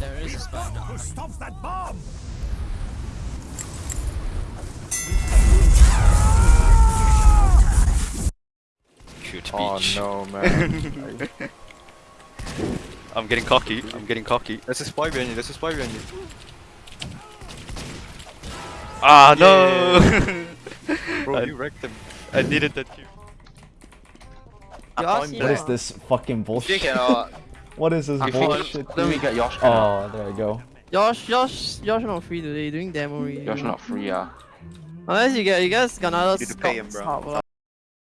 There is a spy down. Who stops that bomb? Cute Oh beach. no, man. I'm getting cocky. I'm getting cocky. There's a spy behind you. There's a spy behind you. Ah no! Bro, I- you wrecked him. I needed that kill. What is this fucking bullshit? What is this I bullshit? thought- let me get Yosh. Oh, there you go. Yosh, Yosh, Yosh not free today. Doing demo. Yosh not free, yeah. Unless you get, you guys got another You need to pay him, bro. sub, lah.